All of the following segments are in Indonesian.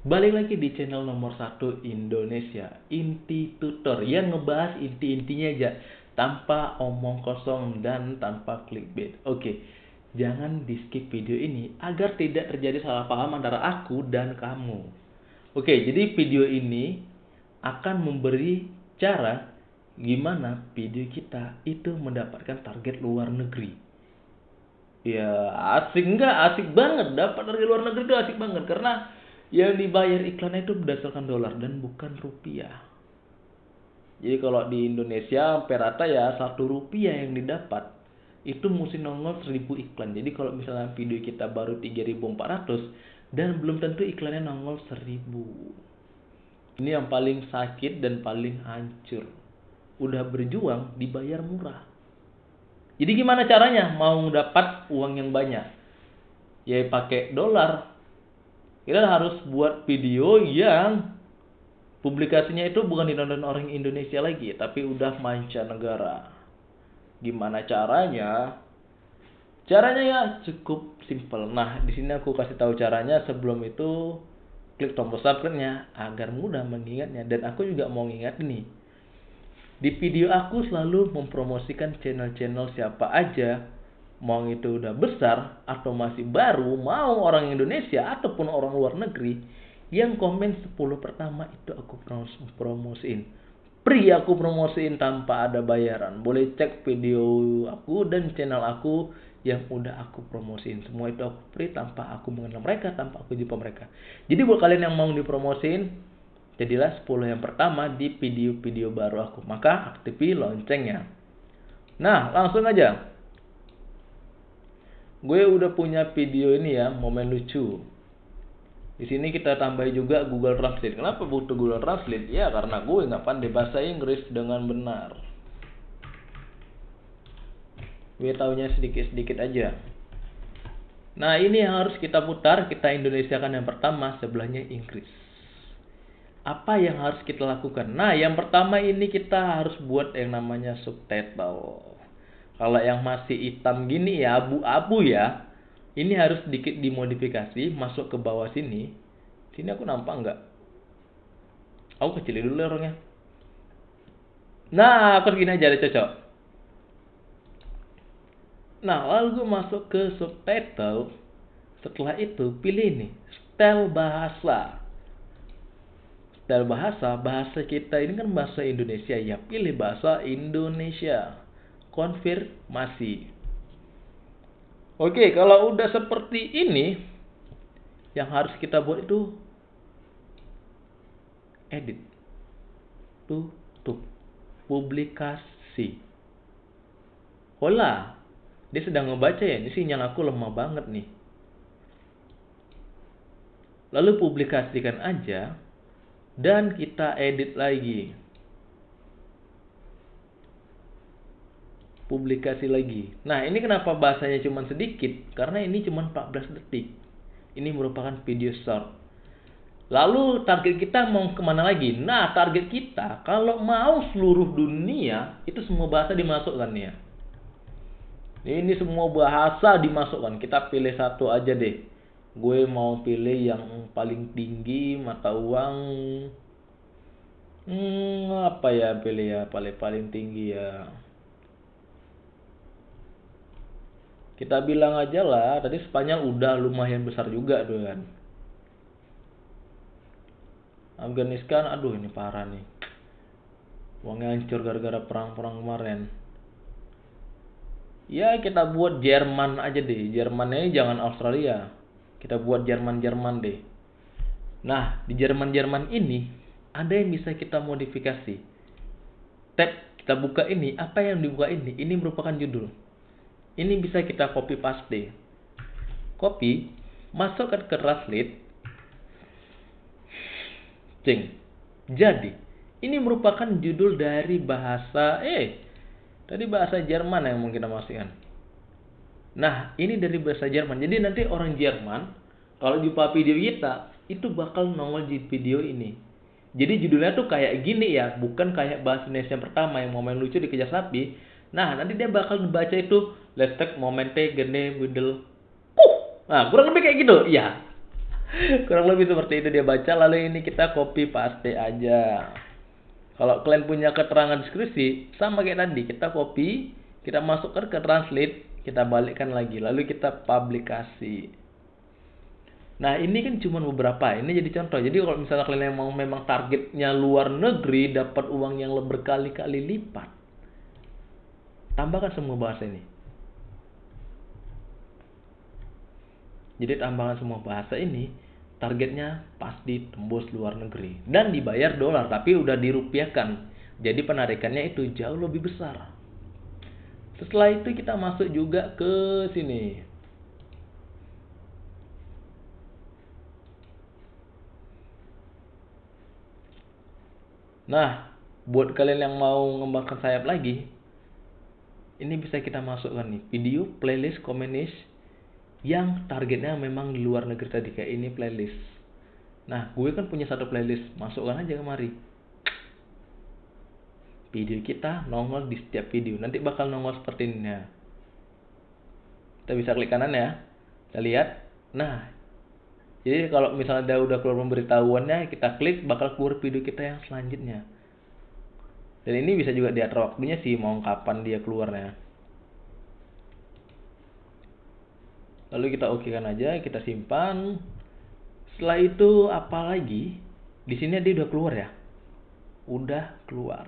Balik lagi di channel nomor satu Indonesia, Inti Tutor. Yang ngebahas inti-intinya aja tanpa omong kosong dan tanpa clickbait. Oke, jangan di skip video ini agar tidak terjadi salah paham antara aku dan kamu. Oke, jadi video ini akan memberi cara gimana video kita itu mendapatkan target luar negeri. Ya asik enggak asik banget. Dapat dari luar negeri itu asik banget. Karena yang dibayar iklan itu berdasarkan dolar dan bukan rupiah. Jadi kalau di Indonesia perata ya satu rupiah yang didapat itu mesti nongol seribu iklan. Jadi kalau misalnya video kita baru 3400 dan belum tentu iklannya nongol seribu. Ini yang paling sakit dan paling hancur. Udah berjuang dibayar murah. Jadi gimana caranya? Mau dapat uang yang banyak? Ya pakai dolar. Kita harus buat video yang publikasinya itu bukan ditonton orang Indonesia lagi, tapi udah mancanegara. Gimana caranya? Caranya ya cukup simple. Nah, di sini aku kasih tahu caranya. Sebelum itu klik tombol subscribe-nya agar mudah mengingatnya dan aku juga mau ingat nih di video aku selalu mempromosikan channel-channel siapa aja, mau itu udah besar atau masih baru, mau orang Indonesia ataupun orang luar negeri, yang komen 10 pertama itu aku promosiin. Pri aku promosiin tanpa ada bayaran. Boleh cek video aku dan channel aku yang udah aku promosiin. Semua itu aku free tanpa aku mengenal mereka, tanpa aku jumpa mereka. Jadi buat kalian yang mau dipromosiin, Jadilah 10 yang pertama di video-video baru aku. Maka aktifi loncengnya. Nah, langsung aja. Gue udah punya video ini ya, momen lucu. Di sini kita tambahin juga Google Translate. Kenapa butuh Google Translate? Ya karena gue nggak pandai bahasa Inggris dengan benar. Gue taunya sedikit-sedikit aja. Nah ini yang harus kita putar, kita Indonesia kan yang pertama, sebelahnya Inggris apa yang harus kita lakukan? Nah, yang pertama ini kita harus buat yang namanya subtitle. Kalau yang masih hitam gini ya, abu-abu ya, ini harus sedikit dimodifikasi, masuk ke bawah sini. Sini aku nampak nggak? Aku kecilin dulu orangnya. Nah, aku gini aja ada cocok. Nah, lalu gue masuk ke subtitle. Setelah itu, pilih nih, style bahasa dalam bahasa, bahasa kita ini kan bahasa Indonesia ya. Pilih bahasa Indonesia. Konfirmasi. Oke, kalau udah seperti ini, yang harus kita buat itu edit. Tutup. Publikasi. Hola. Dia sedang ngebaca ya. Ini sinyal aku lemah banget nih. Lalu publikasikan aja dan kita edit lagi. Publikasi lagi. Nah, ini kenapa bahasanya cuma sedikit? Karena ini cuma 14 detik. Ini merupakan video short. Lalu target kita mau ke mana lagi? Nah, target kita kalau mau seluruh dunia itu semua bahasa dimasukkan ya. Ini semua bahasa dimasukkan. Kita pilih satu aja deh gue mau pilih yang paling tinggi mata uang hmm, apa ya pilih ya paling paling tinggi ya kita bilang aja lah tadi Spanyol udah lumayan besar juga tuh kan Afghanistan aduh ini parah nih uangnya hancur gara-gara perang-perang kemarin ya kita buat Jerman aja deh Jermannya jangan Australia kita buat Jerman-Jerman deh. Nah, di Jerman-Jerman ini ada yang bisa kita modifikasi. Tab kita buka ini, apa yang dibuka ini? Ini merupakan judul. Ini bisa kita copy paste. Copy, masukkan ke translate. Ceng. Jadi, ini merupakan judul dari bahasa eh tadi bahasa Jerman yang mungkin kita masukkan. Nah, ini dari bahasa Jerman. Jadi nanti orang Jerman kalau jumpa video kita itu bakal nongol di video ini. Jadi judulnya tuh kayak gini ya, bukan kayak bahasa Indonesia yang pertama yang momen lucu dikejar sapi. Nah, nanti dia bakal baca itu let's take momente gene middle. Uh. Nah, kurang lebih kayak gitu. Ya. kurang lebih seperti itu dia baca lalu ini kita copy paste aja kalau kalian punya keterangan deskripsi sama kayak tadi kita copy kita masukkan ke translate kita balikkan lagi lalu kita publikasi nah ini kan cuma beberapa ini jadi contoh jadi kalau misalnya kalian memang memang targetnya luar negeri dapat uang yang berkali-kali lipat tambahkan semua bahasa ini Jadi tambahan semua bahasa ini targetnya pasti tembus luar negeri dan dibayar dolar tapi udah dirupiahkan. Jadi penarikannya itu jauh lebih besar. Setelah itu kita masuk juga ke sini. Nah, buat kalian yang mau mengembangkan sayap lagi, ini bisa kita masukkan nih. Video, playlist, komunis, yang targetnya memang di luar negeri tadi. Kayak ini playlist. Nah gue kan punya satu playlist. Masukkan aja kemari. Video kita nongol di setiap video. Nanti bakal nongol seperti ini. Ya kita bisa klik kanan ya. Kita lihat. Nah jadi kalau misalnya udah keluar pemberitahuannya kita klik bakal keluar video kita yang selanjutnya dan ini bisa juga diatur waktunya sih mau kapan dia keluarnya. Lalu kita oke kan aja kita simpan. Setelah itu apa lagi? Di sini dia udah keluar ya? Udah keluar.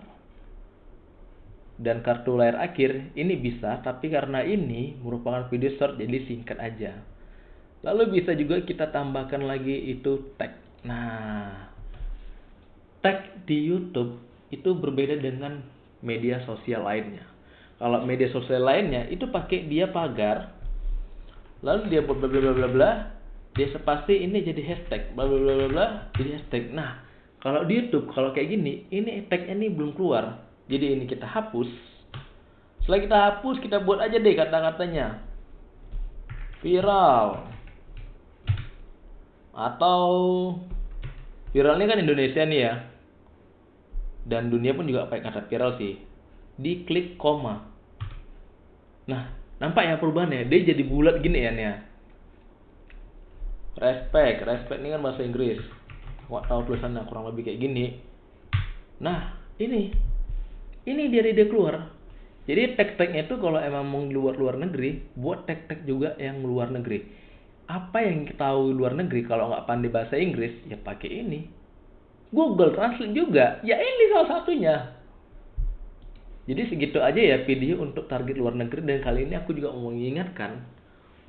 Dan kartu layar akhir ini bisa tapi karena ini merupakan video short jadi singkat aja. Lalu bisa juga kita tambahkan lagi itu tag. Nah tag di YouTube itu berbeda dengan media sosial lainnya. Kalau media sosial lainnya itu pakai dia pagar lalu dia buat bla bla bla bla dia sepasti ini jadi hashtag bla bla bla bla bla jadi hashtag. Nah kalau di YouTube kalau kayak gini ini tagnya ini belum keluar. Jadi ini kita hapus. Setelah kita hapus kita buat aja deh kata-katanya. Viral. Atau viralnya kan Indonesia nih ya dan dunia pun juga pakai kata viral sih diklik koma nah Nampak ya perubahannya? Dia jadi bulat gini ya nih ya. Respect, respect ini kan bahasa Inggris. Wah tahu tulisannya kurang lebih kayak gini. Nah, ini. Ini dia dia keluar. Jadi tag-tagnya itu kalau emang mau luar luar negeri, buat tag-tag juga yang luar negeri. Apa yang kita tahu luar negeri kalau nggak pandai bahasa Inggris, ya pakai ini. Google Translate juga, ya ini salah satunya. Jadi segitu aja ya video untuk target luar negeri dan kali ini aku juga mau mengingatkan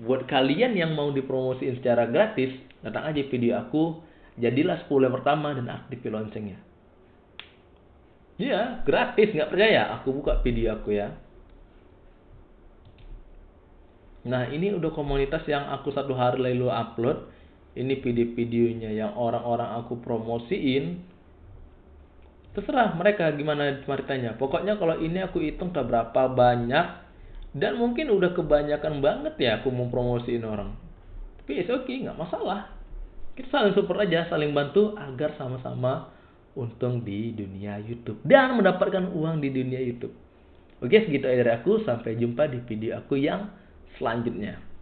buat kalian yang mau dipromosiin secara gratis, datang aja video aku, jadilah 10 yang pertama dan aktif loncengnya. Iya, gratis, nggak percaya? Aku buka video aku ya. Nah, ini udah komunitas yang aku satu hari lalu upload. Ini video-videonya yang orang-orang aku promosiin terserah mereka gimana ceritanya. Pokoknya kalau ini aku hitung tak berapa banyak dan mungkin udah kebanyakan banget ya aku mau promosiin orang. Tapi it's okay nggak masalah. Kita saling support aja saling bantu agar sama-sama untung di dunia YouTube dan mendapatkan uang di dunia YouTube. Oke segitu aja dari aku. Sampai jumpa di video aku yang selanjutnya